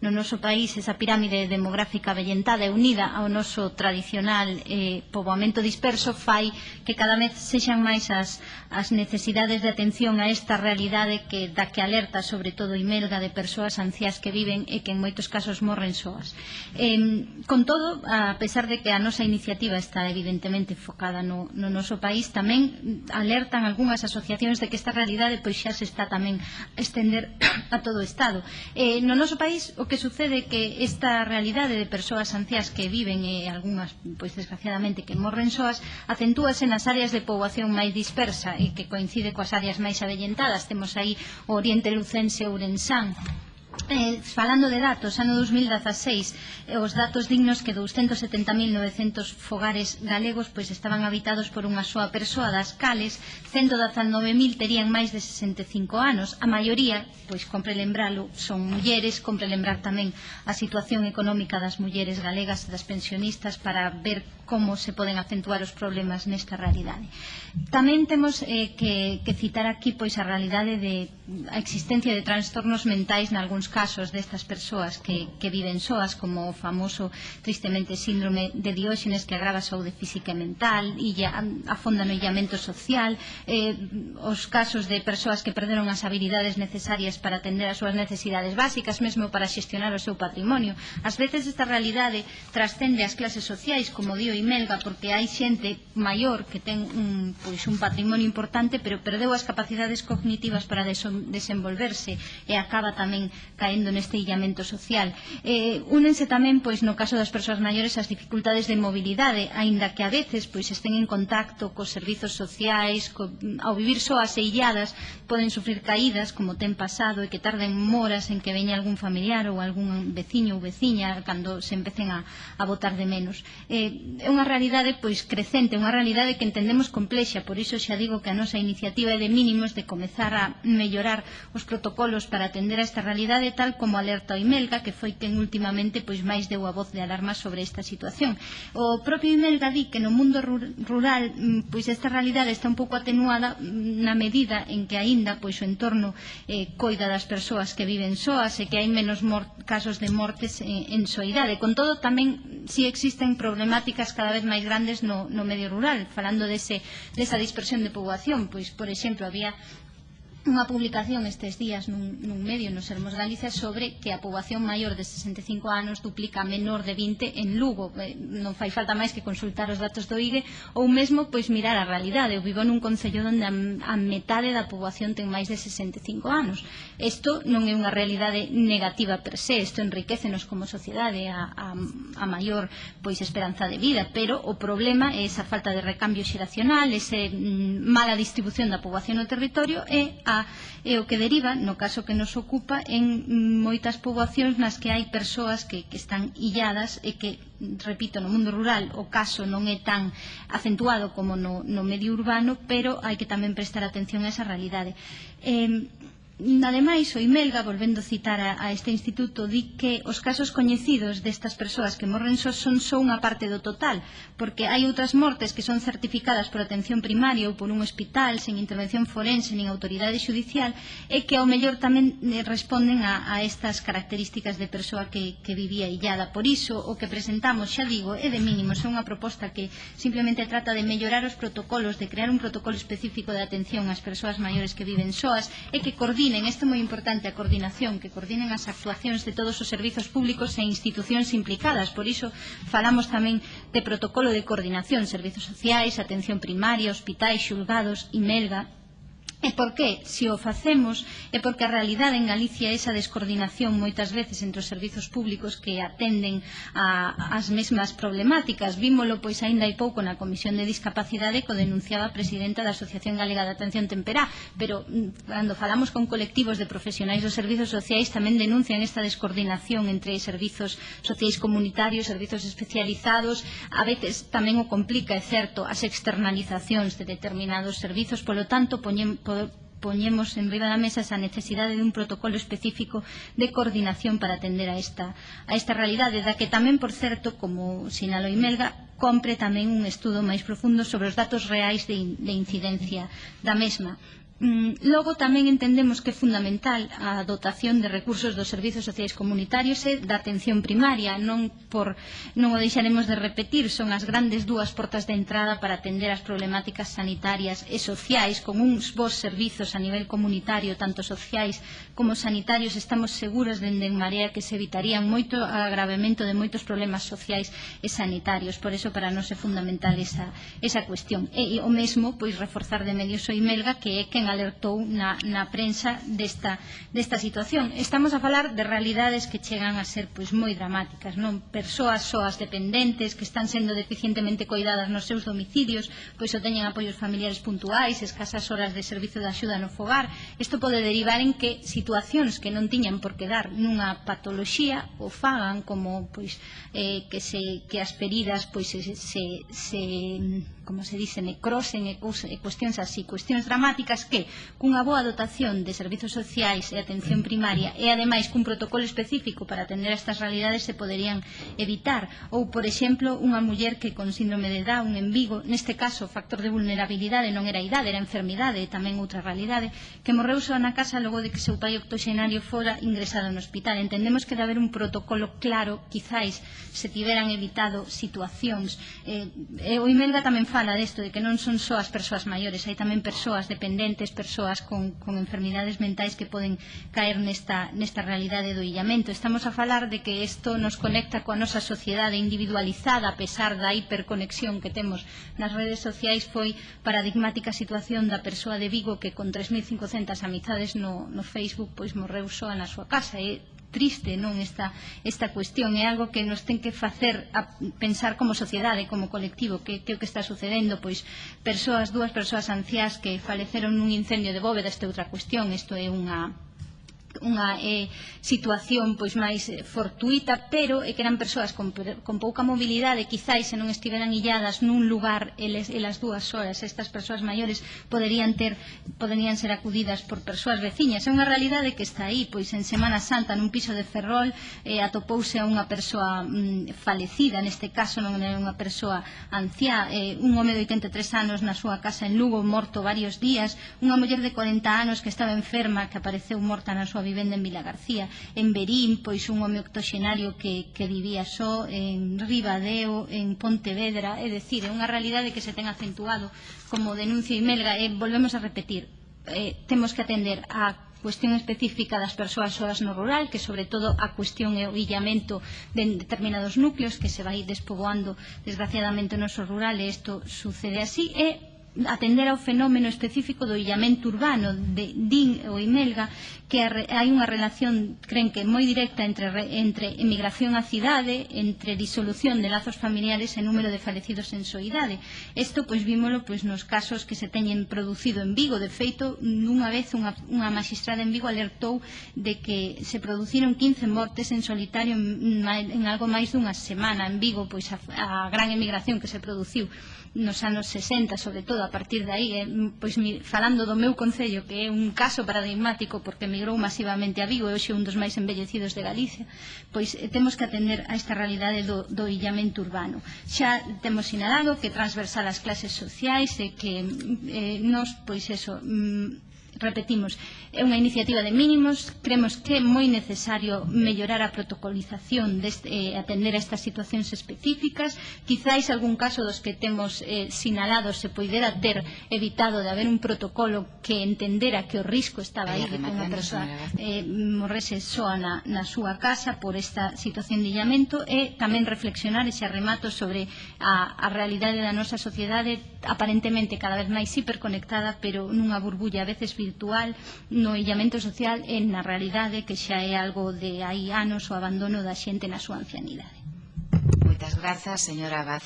no noso país esa pirámide demográfica vellentada e unida ao noso tradicional eh, poboamento disperso fai que cada vez sexan máis as, as necesidades de atención a esta realidade que da que alerta sobre todo Imelda de persoas ancias que viven e que en moitos casos morren soas. Eh, con todo, a pesar de que a nosa iniciativa está evidentemente focada no, no noso país, tamén alertan algunhas asociacións de que esta realidade pois xa se está tamén a estender a todo o Estado. Eh, no noso país o que sucede que esta realidade de persoas anciás que viven e algunhas, pois desgraciadamente, que morren soas, acentúase nas áreas de poboación máis dispersa e que coincide coas áreas máis avellentadas. Temos aí o Oriente Lucense Ourensán, Eh, falando de datos, ano 2016, eh, os datos dignos que 270.900 fogares galegos pois estaban habitados por unha soa persoa, das cales 119.000 terían máis de 65 anos. A maioría, pois compre lembralo, son mulleres, compre lembrar tamén a situación económica das mulleres galegas, e das pensionistas, para ver como se poden acentuar os problemas nesta realidade. Tamén temos eh, que, que citar aquí pois a realidade de a existencia de trastornos mentais nalgúns casos destas persoas que, que viven soas, como o famoso, tristemente, síndrome de dióxenes que agrava a saúde física e mental, e ya, afonda no illamento social, eh, os casos de persoas que perderon as habilidades necesarias para atender as súas necesidades básicas, mesmo para xestionar o seu patrimonio. Ás veces esta realidade trascende as clases sociais, como dio Imelga, porque hai xente maior que ten un, pois, un patrimonio importante, pero perdeu as capacidades cognitivas para desenvolverse e acaba tamén caendo neste illamento social. Eh, únense tamén, pois, no caso das persoas maiores, as dificultades de mobilidade, aínda que a veces pois, estén en contacto cos servizos sociais, co, ao vivir soas e illadas, poden sufrir caídas, como ten pasado, e que tarden moras en que veña algún familiar ou algún veciño ou veciña cando se empecen a, a votar de menos. Eh, é unha realidade pois crecente, unha realidade que entendemos complexa, por iso xa digo que a nosa iniciativa é de mínimos de comezar a mellorar os protocolos para atender a esta realidade sociedade tal como alerta o Imelga, que foi quen últimamente pois máis deu a voz de alarma sobre esta situación. O propio Imelga di que no mundo rural mm, pois esta realidade está un pouco atenuada mm, na medida en que aínda pois o entorno eh, coida das persoas que viven soas e que hai menos casos de mortes eh, en, en soidade. Con todo tamén si existen problemáticas cada vez máis grandes no, no medio rural, falando dese, desa dispersión de poboación, pois por exemplo había unha publicación estes días nun, nun medio nos Hermos Galicia sobre que a poboación maior de 65 anos duplica a menor de 20 en Lugo. Eh, non fai falta máis que consultar os datos do IGE ou mesmo pois mirar a realidade. Eu vivo nun concello onde a, a metade da poboación ten máis de 65 anos. Isto non é unha realidade negativa per se, isto enriquecenos como sociedade a, a, a maior pois esperanza de vida. Pero o problema é esa falta de recambio xeracional ese mm, mala distribución da poboación no territorio e a e é o que deriva, no caso que nos ocupa, en moitas poboacións nas que hai persoas que, que están illadas e que, repito, no mundo rural o caso non é tan acentuado como no, no medio urbano, pero hai que tamén prestar atención a esa realidade. Eh, Ademais, o Imelga, volvendo citar a, a este instituto, di que os casos coñecidos destas persoas que morren só son só unha parte do total, porque hai outras mortes que son certificadas por atención primaria ou por un hospital sen intervención forense nin autoridade judicial e que ao mellor tamén eh, responden a, a estas características de persoa que, que vivía illada. Por iso, o que presentamos, xa digo, é de mínimos, é unha proposta que simplemente trata de mellorar os protocolos, de crear un protocolo específico de atención ás persoas maiores que viven soas e que coordina coordinen, isto é moi importante, a coordinación, que coordinen as actuacións de todos os servizos públicos e institucións implicadas. Por iso falamos tamén de protocolo de coordinación, servizos sociais, atención primaria, hospitais, xulgados, IMELGA, E por que? Se o facemos é porque a realidade en Galicia é esa descoordinación moitas veces entre os servizos públicos que atenden a, as mesmas problemáticas. Vímolo, pois, aínda hai pouco na Comisión de Discapacidade co denunciaba a presidenta da Asociación Galega de Atención Temperá, pero mm, cando falamos con colectivos de profesionais dos servizos sociais tamén denuncian esta descoordinación entre servizos sociais comunitarios, servizos especializados, a veces tamén o complica, é certo, as externalizacións de determinados servizos, polo tanto, poñemos poñemos en riba da mesa esa necesidade dun protocolo específico de coordinación para atender a esta, a esta realidade, da que tamén, por certo, como sinalo Imelga, compre tamén un estudo máis profundo sobre os datos reais de, de incidencia da mesma. Mm, logo tamén entendemos que é fundamental a dotación de recursos dos servizos sociais comunitarios e da atención primaria, non, por, non o deixaremos de repetir, son as grandes dúas portas de entrada para atender as problemáticas sanitarias e sociais. Con uns bons servizos a nivel comunitario, tanto sociais como sanitarios, estamos seguros dende en Marea que se evitarían moito agravamento de moitos problemas sociais e sanitarios, por eso para nós é fundamental esa, esa cuestión. E, e o mesmo, pois, reforzar de medios o Imelga, que é quen alertou na, na prensa desta, desta situación. Estamos a falar de realidades que chegan a ser pois, moi dramáticas, non? Persoas soas dependentes que están sendo deficientemente coidadas nos seus domicilios, pois o teñen apoios familiares puntuais, escasas horas de servizo de axuda no fogar. Isto pode derivar en que situacións que non tiñan por quedar nunha patoloxía o fagan como pois, eh, que, se, que as feridas pois, se, se, se como se dice, necrosen e, e cuestións así, cuestións dramáticas que que cunha boa dotación de servizos sociais e atención primaria e ademais cun protocolo específico para atender a estas realidades se poderían evitar. Ou por exemplo unha muller que con síndrome de Down en Vigo neste caso factor de vulnerabilidade non era a idade era a enfermidade e tamén outra realidade que morreu só na casa logo de que seu pai octoxenario fora ingresado no hospital. Entendemos que de haber un protocolo claro quizáis se tiveran evitado situacións. Eh, e o Imelga tamén fala desto de que non son só as persoas maiores hai tamén persoas dependentes persoas con, con enfermidades mentais que poden caer nesta, nesta realidade do illamento. Estamos a falar de que isto nos conecta coa nosa sociedade individualizada a pesar da hiperconexión que temos nas redes sociais foi paradigmática situación da persoa de Vigo que con 3.500 amizades no, no Facebook pois morreu soa na súa casa e triste non esta, esta cuestión. É algo que nos ten que facer a pensar como sociedade, como colectivo que, que o que está sucedendo pois persoas, dúas persoas anciás que faleceron nun incendio de bóveda esta outra cuestión isto é unha unha eh, situación pois máis eh, fortuita, pero é que eran persoas con, con pouca mobilidade, quizáis se non estiveran illadas nun lugar eles, elas dúas horas, estas persoas maiores poderían ter poderían ser acudidas por persoas veciñas. É unha realidade que está aí, pois en Semana Santa nun piso de Ferrol eh, atopouse a unha persoa mm, falecida, neste caso non era unha persoa anciá, eh, un home de 83 anos na súa casa en Lugo, morto varios días, unha muller de 40 anos que estaba enferma, que apareceu morta na súa vivenda en Vila García, en Berín, pois un home octoxenario que, que vivía só, en Ribadeo, en Pontevedra, é dicir, é unha realidade que se ten acentuado como denuncia e melga, e volvemos a repetir, eh, temos que atender a cuestión específica das persoas soas no rural, que sobre todo a cuestión e o illamento de determinados núcleos que se vai despoboando desgraciadamente no noso rural e isto sucede así e atender ao fenómeno específico do illamento urbano de Din ou Imelga que hai unha relación, creen que moi directa entre, entre emigración á cidade entre disolución de lazos familiares e número de falecidos en soidade. Isto pois vímolo pois, nos casos que se teñen producido en Vigo. De feito, nunha vez unha, unha magistrada en Vigo alertou de que se produciron 15 mortes en solitario en, en algo máis dunha semana en Vigo, pois a, a gran emigración que se produciu nos anos 60, sobre todo a a partir de aí, eh, pois mi, falando do meu concello, que é un caso paradigmático porque emigrou masivamente a Vigo e hoxe un dos máis embellecidos de Galicia, pois eh, temos que atender a esta realidade do, do illamento urbano. Xa temos sinalado que transversal as clases sociais e que mm, eh, nos, pois eso, mm, repetimos, é unha iniciativa de mínimos, cremos que é moi necesario mellorar a protocolización, deste, eh, atender a estas situacións específicas, quizáis algún caso dos que temos eh, sinalado se poidera ter evitado de haber un protocolo que entendera que o risco estaba aí de que unha persoa eh, morrese soa na, na súa casa por esta situación de illamento e tamén reflexionar ese arremato sobre a, a realidade da nosa sociedade aparentemente cada vez máis hiperconectada pero nunha burbulla a veces virtual no illamento social e na realidade que xa é algo de hai anos o abandono da xente na súa ancianidade. Moitas grazas, señora Abad.